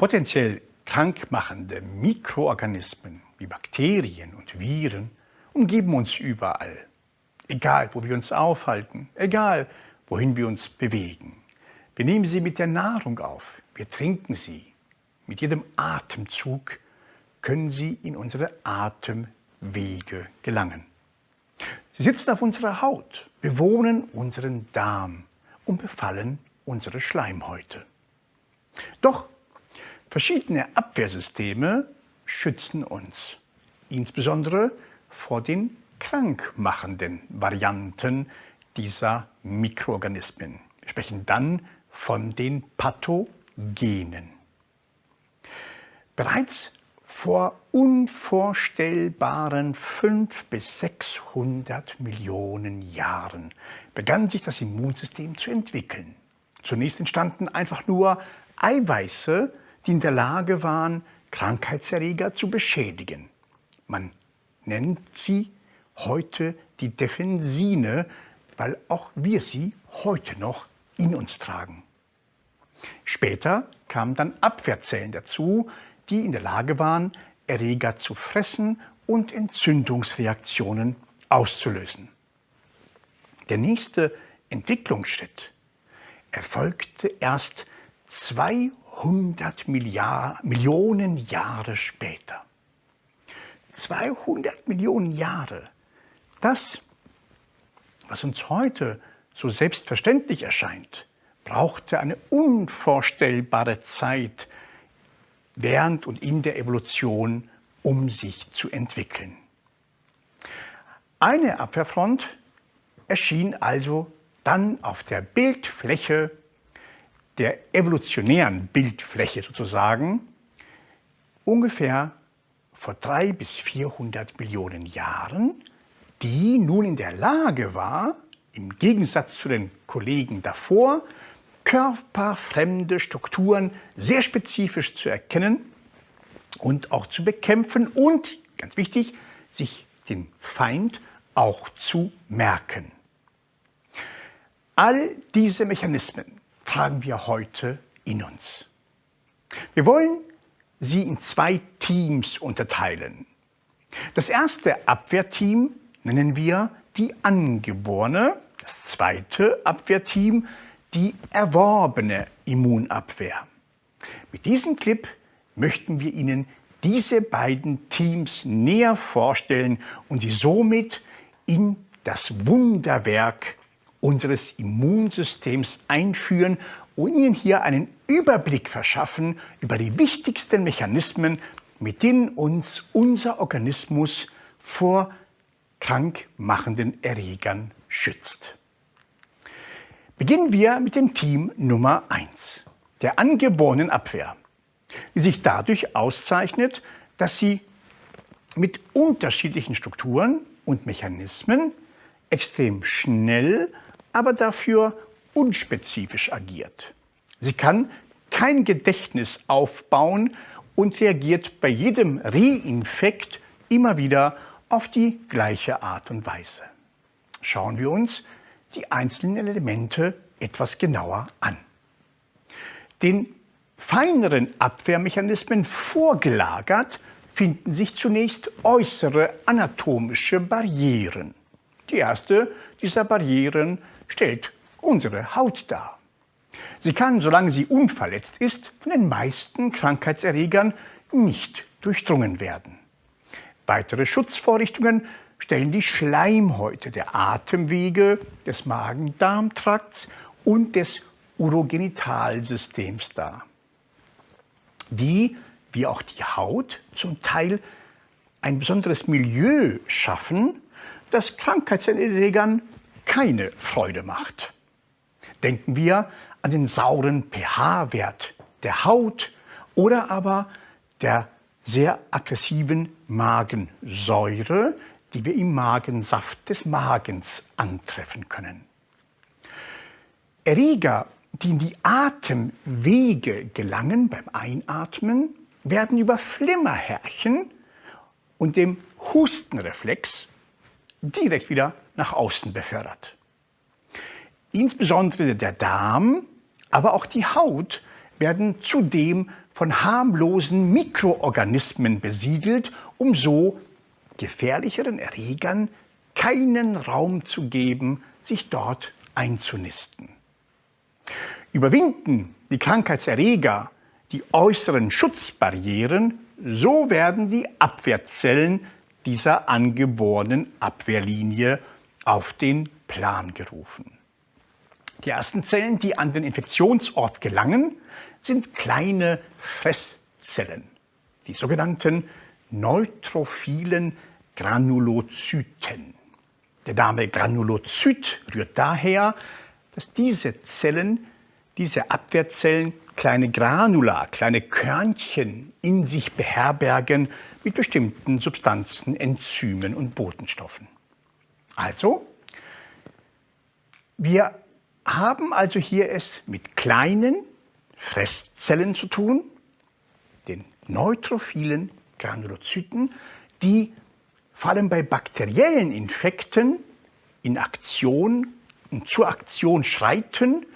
Potenziell krankmachende Mikroorganismen wie Bakterien und Viren umgeben uns überall. Egal, wo wir uns aufhalten, egal, wohin wir uns bewegen. Wir nehmen sie mit der Nahrung auf, wir trinken sie. Mit jedem Atemzug können sie in unsere Atemwege gelangen. Sie sitzen auf unserer Haut, bewohnen unseren Darm und befallen unsere Schleimhäute. Doch verschiedene Abwehrsysteme schützen uns, insbesondere vor den krankmachenden Varianten dieser Mikroorganismen. Wir sprechen dann von den Pathogenen. Bereits vor unvorstellbaren 500 bis 600 Millionen Jahren begann sich das Immunsystem zu entwickeln. Zunächst entstanden einfach nur Eiweiße, die in der Lage waren, Krankheitserreger zu beschädigen. Man nennt sie heute die Defensine, weil auch wir sie heute noch in uns tragen. Später kamen dann Abwehrzellen dazu, die in der Lage waren, Erreger zu fressen und Entzündungsreaktionen auszulösen. Der nächste Entwicklungsschritt erfolgte erst 200 Milliard Millionen Jahre später. 200 Millionen Jahre. Das, was uns heute so selbstverständlich erscheint, brauchte eine unvorstellbare Zeit, während und in der Evolution, um sich zu entwickeln. Eine Abwehrfront erschien also dann auf der Bildfläche, der evolutionären Bildfläche sozusagen, ungefähr vor drei bis 400 Millionen Jahren, die nun in der Lage war, im Gegensatz zu den Kollegen davor, körperfremde Strukturen sehr spezifisch zu erkennen und auch zu bekämpfen und, ganz wichtig, sich den Feind auch zu merken. All diese Mechanismen tragen wir heute in uns. Wir wollen sie in zwei Teams unterteilen. Das erste Abwehrteam nennen wir die angeborene, das zweite Abwehrteam die erworbene Immunabwehr. Mit diesem Clip möchten wir Ihnen diese beiden Teams näher vorstellen und Sie somit in das Wunderwerk unseres Immunsystems einführen und Ihnen hier einen Überblick verschaffen über die wichtigsten Mechanismen, mit denen uns unser Organismus vor krankmachenden Erregern schützt. Beginnen wir mit dem Team Nummer 1, der angeborenen Abwehr, die sich dadurch auszeichnet, dass sie mit unterschiedlichen Strukturen und Mechanismen extrem schnell, aber dafür unspezifisch agiert. Sie kann kein Gedächtnis aufbauen und reagiert bei jedem Reinfekt immer wieder auf die gleiche Art und Weise. Schauen wir uns die einzelnen Elemente etwas genauer an. Den feineren Abwehrmechanismen vorgelagert finden sich zunächst äußere anatomische Barrieren. Die erste dieser Barrieren stellt unsere Haut dar. Sie kann, solange sie unverletzt ist, von den meisten Krankheitserregern nicht durchdrungen werden. Weitere Schutzvorrichtungen stellen die Schleimhäute der Atemwege, des Magen-Darm-Trakts und des Urogenitalsystems dar, die, wie auch die Haut, zum Teil ein besonderes Milieu schaffen, das Krankheitserregern keine Freude macht. Denken wir an den sauren pH-Wert der Haut oder aber der sehr aggressiven Magensäure, die wir im Magensaft des Magens antreffen können. Erreger, die in die Atemwege gelangen beim Einatmen, werden über Flimmerhärchen und dem Hustenreflex direkt wieder nach außen befördert. Insbesondere der Darm, aber auch die Haut werden zudem von harmlosen Mikroorganismen besiedelt, um so gefährlicheren Erregern keinen Raum zu geben, sich dort einzunisten. Überwinden die Krankheitserreger die äußeren Schutzbarrieren, so werden die Abwehrzellen dieser angeborenen Abwehrlinie auf den Plan gerufen. Die ersten Zellen, die an den Infektionsort gelangen, sind kleine Fresszellen, die sogenannten neutrophilen Granulozyten. Der Name Granulozyt rührt daher, dass diese Zellen, diese Abwehrzellen kleine Granula, kleine Körnchen in sich beherbergen mit bestimmten Substanzen, Enzymen und Botenstoffen. Also, wir haben also hier es mit kleinen Fresszellen zu tun, den neutrophilen Granulozyten, die vor allem bei bakteriellen Infekten in Aktion und zur Aktion schreiten,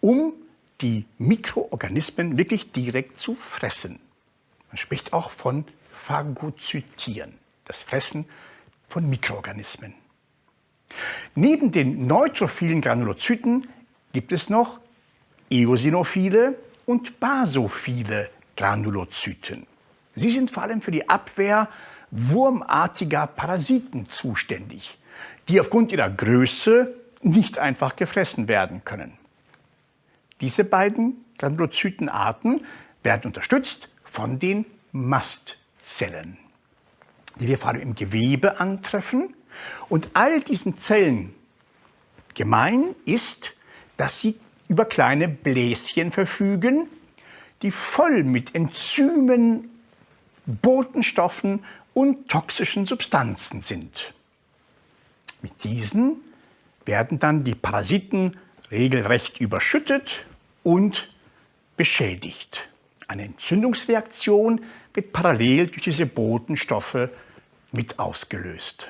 um die Mikroorganismen wirklich direkt zu fressen. Man spricht auch von Phagozytieren, das Fressen von Mikroorganismen. Neben den neutrophilen Granulozyten gibt es noch eosinophile und basophile Granulozyten. Sie sind vor allem für die Abwehr wurmartiger Parasiten zuständig, die aufgrund ihrer Größe nicht einfach gefressen werden können. Diese beiden Granulozytenarten werden unterstützt von den Mastzellen, die wir vor allem im Gewebe antreffen. Und all diesen Zellen gemein ist, dass sie über kleine Bläschen verfügen, die voll mit Enzymen, Botenstoffen und toxischen Substanzen sind. Mit diesen werden dann die Parasiten regelrecht überschüttet und beschädigt. Eine Entzündungsreaktion wird parallel durch diese Botenstoffe mit ausgelöst.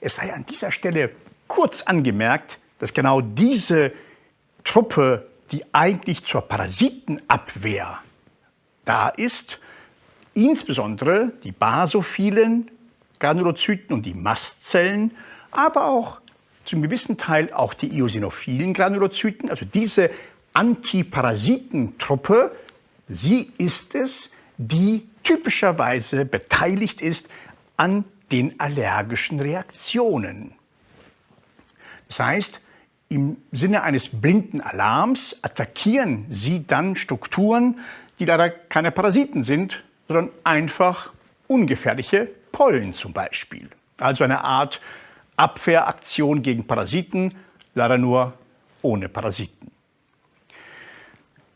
Es sei an dieser Stelle kurz angemerkt, dass genau diese Truppe, die eigentlich zur Parasitenabwehr da ist, insbesondere die basophilen Granulozyten und die Mastzellen, aber auch zum gewissen Teil auch die eosinophilen Granulozyten, also diese Antiparasitentruppe, sie ist es, die typischerweise beteiligt ist an den allergischen Reaktionen. Das heißt, im Sinne eines blinden Alarms attackieren sie dann Strukturen, die leider keine Parasiten sind, sondern einfach ungefährliche Pollen zum Beispiel. Also eine Art Abwehraktion gegen Parasiten, leider nur ohne Parasiten.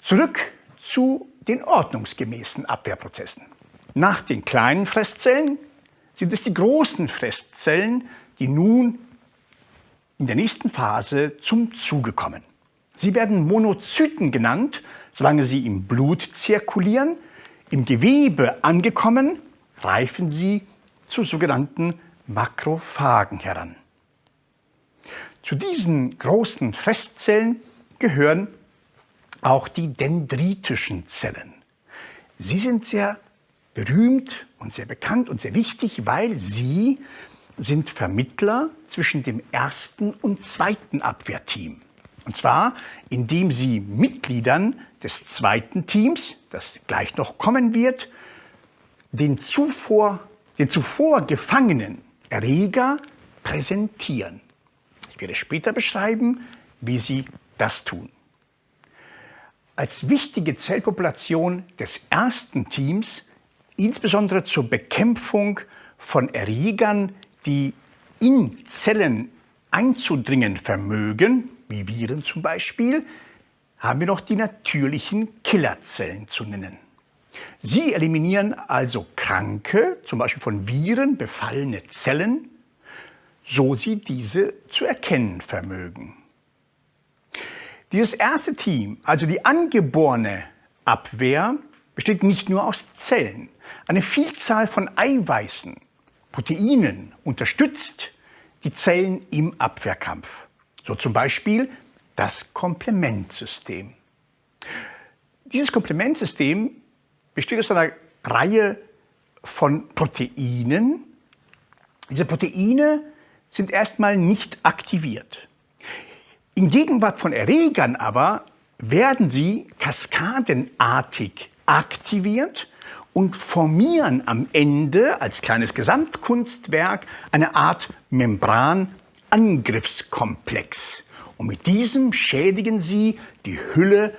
Zurück zu den ordnungsgemäßen Abwehrprozessen. Nach den kleinen Fresszellen sind es die großen Fresszellen, die nun in der nächsten Phase zum Zuge kommen. Sie werden Monozyten genannt, solange sie im Blut zirkulieren. Im Gewebe angekommen, reifen sie zu sogenannten Makrophagen heran. Zu diesen großen Fresszellen gehören auch die dendritischen Zellen. Sie sind sehr berühmt und sehr bekannt und sehr wichtig, weil sie sind Vermittler zwischen dem ersten und zweiten Abwehrteam. Und zwar, indem sie Mitgliedern des zweiten Teams, das gleich noch kommen wird, den zuvor, den zuvor gefangenen Erreger präsentieren. Ich werde später beschreiben, wie sie das tun. Als wichtige Zellpopulation des ersten Teams, insbesondere zur Bekämpfung von Erregern, die in Zellen einzudringen vermögen, wie Viren zum Beispiel, haben wir noch die natürlichen Killerzellen zu nennen. Sie eliminieren also kranke, zum Beispiel von Viren befallene Zellen, so sie diese zu erkennen vermögen. Dieses erste Team, also die angeborene Abwehr, besteht nicht nur aus Zellen. Eine Vielzahl von Eiweißen, Proteinen unterstützt die Zellen im Abwehrkampf. So zum Beispiel das Komplementsystem. Dieses Komplementsystem besteht aus einer Reihe von Proteinen. Diese Proteine sind erstmal nicht aktiviert. In Gegenwart von Erregern aber werden sie kaskadenartig aktiviert und formieren am Ende als kleines Gesamtkunstwerk eine Art Membranangriffskomplex. Und mit diesem schädigen sie die Hülle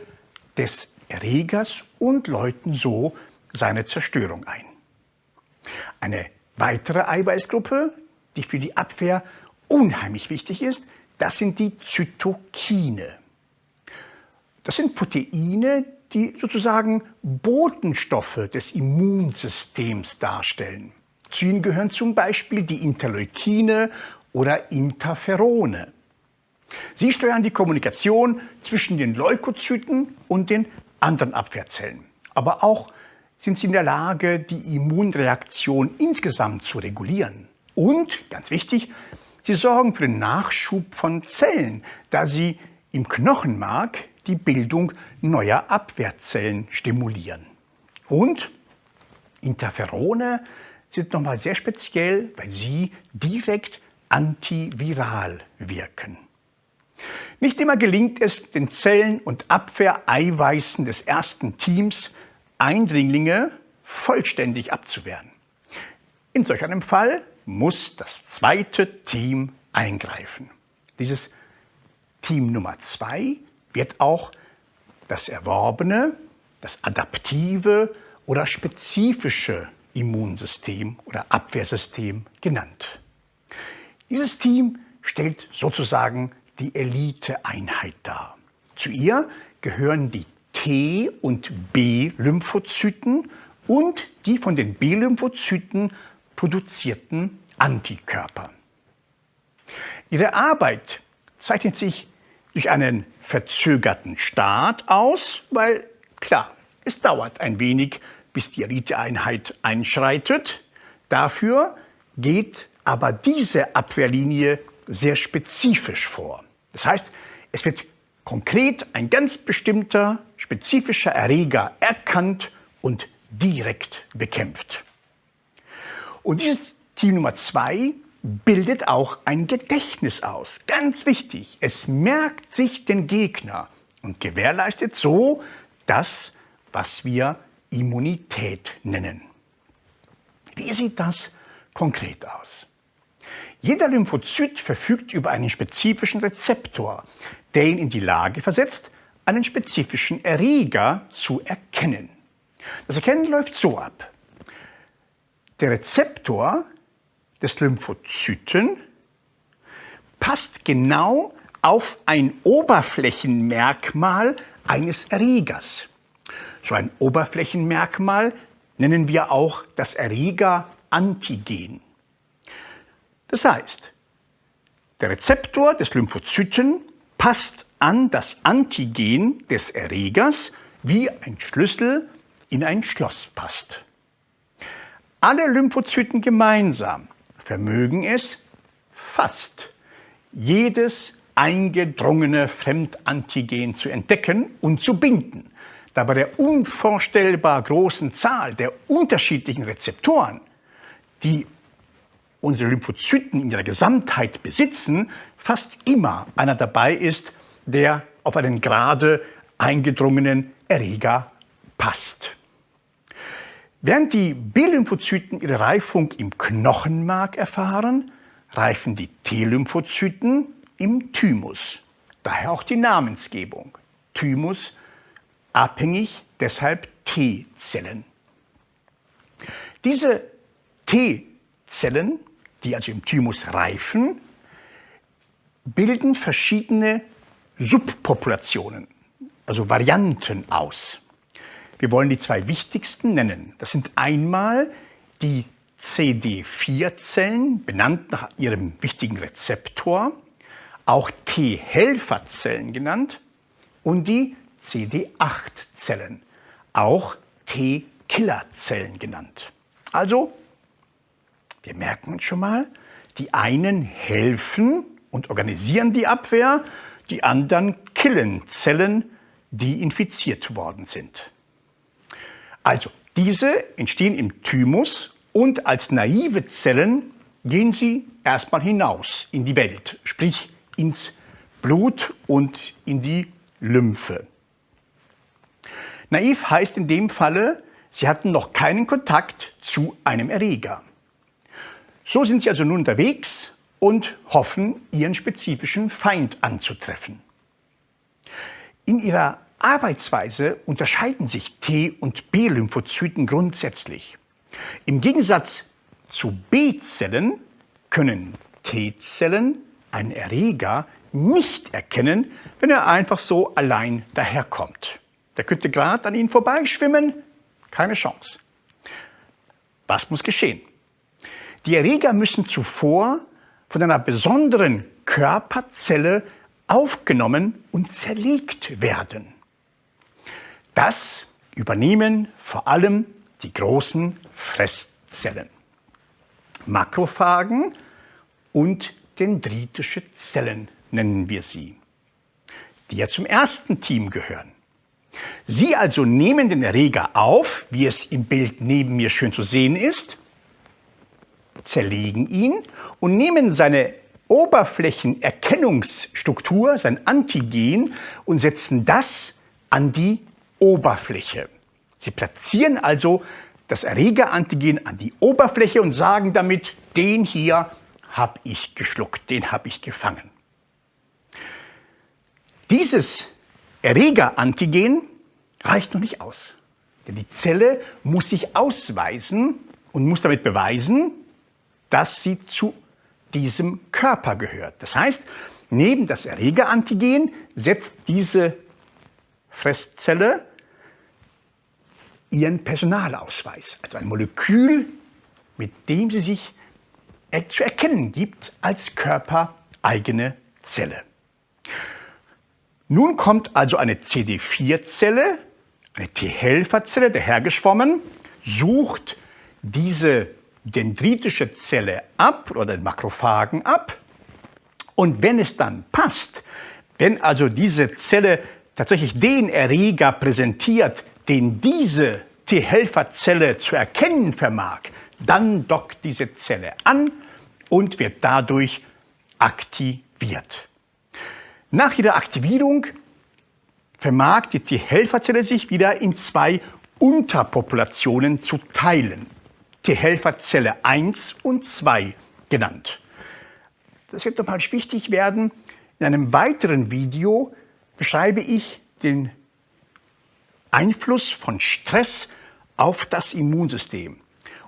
des Erregers und läuten so seine Zerstörung ein. Eine weitere Eiweißgruppe, die für die Abwehr unheimlich wichtig ist, das sind die Zytokine. Das sind Proteine, die sozusagen Botenstoffe des Immunsystems darstellen. Zu ihnen gehören zum Beispiel die Interleukine oder Interferone. Sie steuern die Kommunikation zwischen den Leukozyten und den anderen Abwehrzellen. Aber auch sind sie in der Lage, die Immunreaktion insgesamt zu regulieren. Und, ganz wichtig, sie sorgen für den Nachschub von Zellen, da sie im Knochenmark die Bildung neuer Abwehrzellen stimulieren. Und Interferone sind nochmal sehr speziell, weil sie direkt antiviral wirken. Nicht immer gelingt es den Zellen und Abwehreiweißen des ersten Teams, Eindringlinge vollständig abzuwehren. In solch einem Fall muss das zweite Team eingreifen. Dieses Team Nummer zwei wird auch das erworbene, das adaptive oder spezifische Immunsystem oder Abwehrsystem genannt. Dieses Team stellt sozusagen die Eliteeinheit dar. Zu ihr gehören die T- und B-Lymphozyten und die von den B-Lymphozyten produzierten Antikörper. Ihre Arbeit zeichnet sich durch einen verzögerten Start aus, weil klar, es dauert ein wenig, bis die Eliteeinheit einschreitet. Dafür geht aber diese Abwehrlinie sehr spezifisch vor. Das heißt, es wird konkret ein ganz bestimmter spezifischer Erreger erkannt und direkt bekämpft. Und dieses Team Nummer zwei bildet auch ein Gedächtnis aus. Ganz wichtig, es merkt sich den Gegner und gewährleistet so das, was wir Immunität nennen. Wie sieht das konkret aus? Jeder Lymphozyt verfügt über einen spezifischen Rezeptor, der ihn in die Lage versetzt, einen spezifischen Erreger zu erkennen. Das Erkennen läuft so ab. Der Rezeptor des Lymphozyten passt genau auf ein Oberflächenmerkmal eines Erregers. So ein Oberflächenmerkmal nennen wir auch das Erreger-Antigen. Das heißt, der Rezeptor des Lymphozyten passt an das Antigen des Erregers, wie ein Schlüssel in ein Schloss passt. Alle Lymphozyten gemeinsam vermögen es fast jedes eingedrungene Fremdantigen zu entdecken und zu binden. Da bei der unvorstellbar großen Zahl der unterschiedlichen Rezeptoren, die unsere Lymphozyten in ihrer Gesamtheit besitzen, fast immer einer dabei ist, der auf einen gerade eingedrungenen Erreger passt. Während die B-Lymphozyten ihre Reifung im Knochenmark erfahren, reifen die T-Lymphozyten im Thymus. Daher auch die Namensgebung. Thymus abhängig, deshalb T-Zellen. Diese T-Zellen, die also im Thymus reifen, bilden verschiedene Subpopulationen, also Varianten aus. Wir wollen die zwei wichtigsten nennen. Das sind einmal die CD4-Zellen, benannt nach ihrem wichtigen Rezeptor, auch T-Helferzellen genannt, und die CD8-Zellen, auch T-Killerzellen genannt. Also, wir merken uns schon mal, die einen helfen und organisieren die Abwehr, die anderen killen Zellen, die infiziert worden sind. Also, diese entstehen im Thymus und als naive Zellen gehen sie erstmal hinaus in die Welt, sprich ins Blut und in die Lymphe. Naiv heißt in dem Falle, sie hatten noch keinen Kontakt zu einem Erreger. So sind sie also nun unterwegs und hoffen, ihren spezifischen Feind anzutreffen. In ihrer Arbeitsweise unterscheiden sich T- und B-Lymphozyten grundsätzlich. Im Gegensatz zu B-Zellen können T-Zellen einen Erreger nicht erkennen, wenn er einfach so allein daherkommt. Der könnte gerade an ihnen vorbeischwimmen, keine Chance. Was muss geschehen? Die Erreger müssen zuvor von einer besonderen Körperzelle aufgenommen und zerlegt werden. Das übernehmen vor allem die großen Fresszellen, Makrophagen und dendritische Zellen nennen wir sie, die ja zum ersten Team gehören. Sie also nehmen den Erreger auf, wie es im Bild neben mir schön zu sehen ist, zerlegen ihn und nehmen seine Oberflächenerkennungsstruktur, sein Antigen und setzen das an die Oberfläche. Sie platzieren also das Erregerantigen an die Oberfläche und sagen damit, den hier habe ich geschluckt, den habe ich gefangen. Dieses Erregerantigen reicht noch nicht aus. Denn die Zelle muss sich ausweisen und muss damit beweisen, dass sie zu diesem Körper gehört. Das heißt, neben das Erregerantigen setzt diese Fresszelle ihren Personalausweis, also ein Molekül, mit dem sie sich zu erkennen gibt als körpereigene Zelle. Nun kommt also eine CD4-Zelle, eine T-Helferzelle, dahergeschwommen, sucht diese dendritische Zelle ab oder den Makrophagen ab. Und wenn es dann passt, wenn also diese Zelle tatsächlich den Erreger präsentiert, den diese T-Helferzelle zu erkennen vermag, dann dockt diese Zelle an und wird dadurch aktiviert. Nach ihrer Aktivierung vermag die T-Helferzelle sich wieder in zwei Unterpopulationen zu teilen. T-Helferzelle 1 und 2 genannt. Das wird nochmal wichtig werden. In einem weiteren Video beschreibe ich den Einfluss von Stress auf das Immunsystem.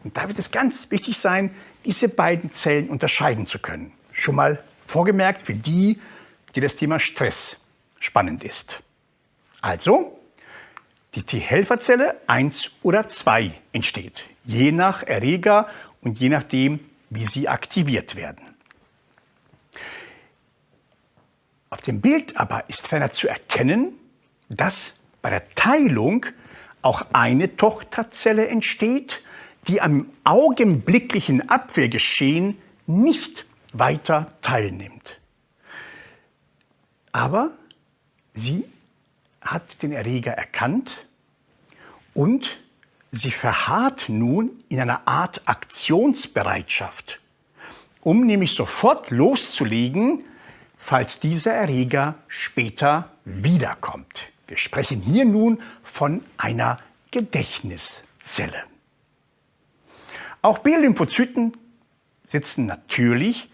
Und da wird es ganz wichtig sein, diese beiden Zellen unterscheiden zu können. Schon mal vorgemerkt für die, die das Thema Stress spannend ist. Also, die T-Helferzelle 1 oder 2 entsteht, je nach Erreger und je nachdem, wie sie aktiviert werden. Auf dem Bild aber ist ferner zu erkennen, dass bei der Teilung auch eine Tochterzelle entsteht, die am augenblicklichen Abwehrgeschehen nicht weiter teilnimmt. Aber sie hat den Erreger erkannt und sie verharrt nun in einer Art Aktionsbereitschaft, um nämlich sofort loszulegen, falls dieser Erreger später wiederkommt. Wir sprechen hier nun von einer Gedächtniszelle. Auch B-Lymphozyten setzen natürlich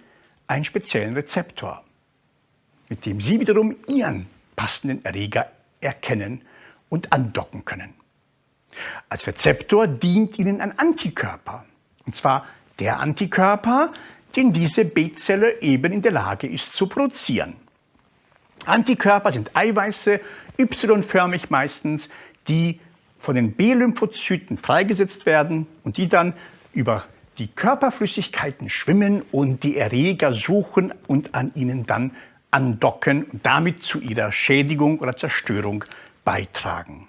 einen speziellen Rezeptor mit dem Sie wiederum Ihren passenden Erreger erkennen und andocken können. Als Rezeptor dient Ihnen ein Antikörper, und zwar der Antikörper, den diese B-Zelle eben in der Lage ist zu produzieren. Antikörper sind Eiweiße, Y-förmig meistens, die von den B-Lymphozyten freigesetzt werden und die dann über die Körperflüssigkeiten schwimmen und die Erreger suchen und an ihnen dann andocken und damit zu ihrer Schädigung oder Zerstörung beitragen.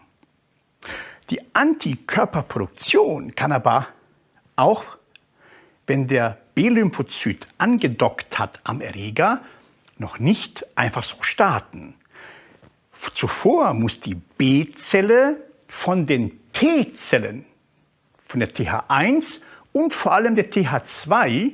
Die Antikörperproduktion kann aber auch, wenn der B-Lymphozyt angedockt hat am Erreger, noch nicht einfach so starten. Zuvor muss die B-Zelle von den T-Zellen, von der TH1 und vor allem der TH2,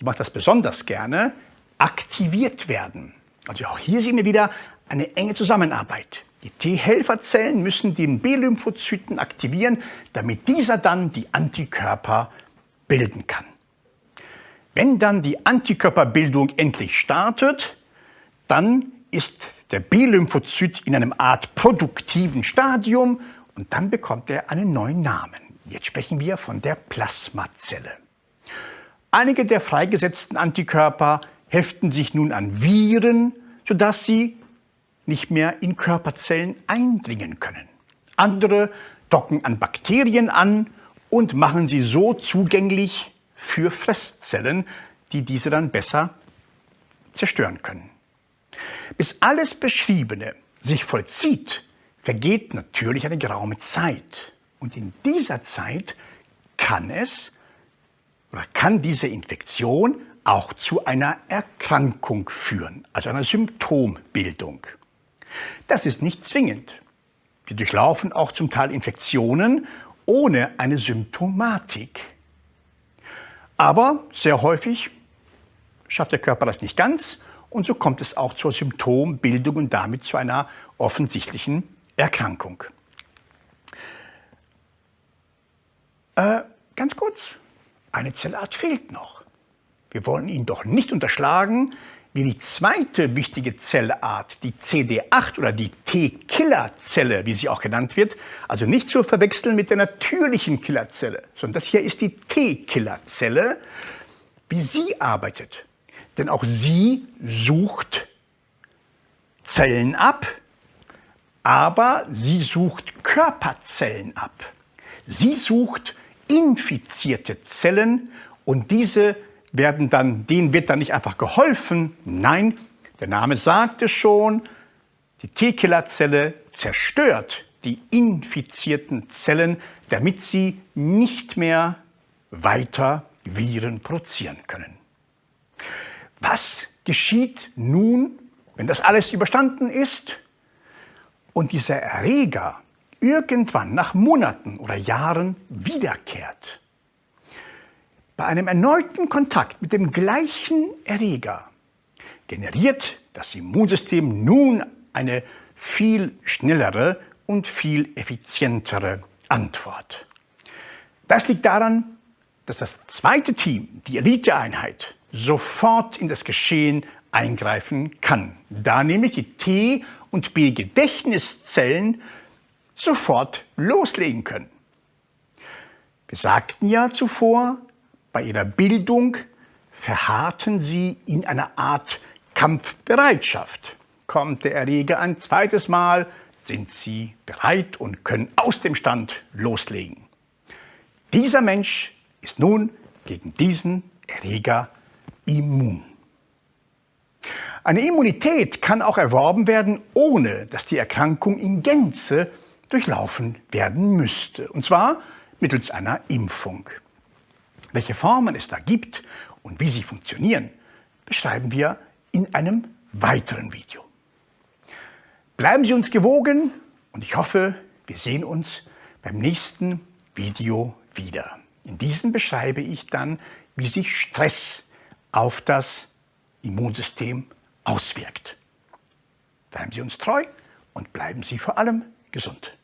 die macht das besonders gerne, aktiviert werden. Also auch hier sehen wir wieder eine enge Zusammenarbeit. Die T-Helferzellen müssen den B-Lymphozyten aktivieren, damit dieser dann die Antikörper bilden kann. Wenn dann die Antikörperbildung endlich startet, dann ist der B-Lymphozyt in einem Art produktiven Stadium und dann bekommt er einen neuen Namen. Jetzt sprechen wir von der Plasmazelle. Einige der freigesetzten Antikörper heften sich nun an Viren, sodass sie nicht mehr in Körperzellen eindringen können. Andere docken an Bakterien an und machen sie so zugänglich für Fresszellen, die diese dann besser zerstören können. Bis alles Beschriebene sich vollzieht, vergeht natürlich eine geraume Zeit. Und in dieser Zeit kann es oder kann diese Infektion auch zu einer Erkrankung führen, also einer Symptombildung. Das ist nicht zwingend. Wir durchlaufen auch zum Teil Infektionen ohne eine Symptomatik. Aber sehr häufig schafft der Körper das nicht ganz und so kommt es auch zur Symptombildung und damit zu einer offensichtlichen Erkrankung. Äh, ganz kurz, eine Zellart fehlt noch. Wir wollen ihn doch nicht unterschlagen, wie die zweite wichtige Zellart, die CD8 oder die T-Killerzelle, wie sie auch genannt wird, also nicht zu verwechseln mit der natürlichen Killerzelle, sondern das hier ist die T-Killerzelle, wie sie arbeitet. Denn auch sie sucht Zellen ab, aber sie sucht Körperzellen ab. Sie sucht infizierte Zellen und diese werden dann, denen wird dann nicht einfach geholfen. Nein, der Name sagt es schon, die T-Killerzelle zerstört die infizierten Zellen, damit sie nicht mehr weiter Viren produzieren können. Was geschieht nun, wenn das alles überstanden ist und dieser Erreger irgendwann nach Monaten oder Jahren wiederkehrt? Bei einem erneuten Kontakt mit dem gleichen Erreger generiert das Immunsystem nun eine viel schnellere und viel effizientere Antwort. Das liegt daran, dass das zweite Team, die Eliteeinheit, sofort in das Geschehen eingreifen kann, da nämlich die T- und B-Gedächtniszellen sofort loslegen können. Wir sagten ja zuvor, bei ihrer Bildung verharrten sie in einer Art Kampfbereitschaft. Kommt der Erreger ein zweites Mal, sind sie bereit und können aus dem Stand loslegen. Dieser Mensch ist nun gegen diesen Erreger immun. Eine Immunität kann auch erworben werden, ohne dass die Erkrankung in Gänze durchlaufen werden müsste, und zwar mittels einer Impfung. Welche Formen es da gibt und wie sie funktionieren, beschreiben wir in einem weiteren Video. Bleiben Sie uns gewogen und ich hoffe, wir sehen uns beim nächsten Video wieder. In diesem beschreibe ich dann, wie sich Stress auf das Immunsystem auswirkt. Bleiben Sie uns treu und bleiben Sie vor allem gesund.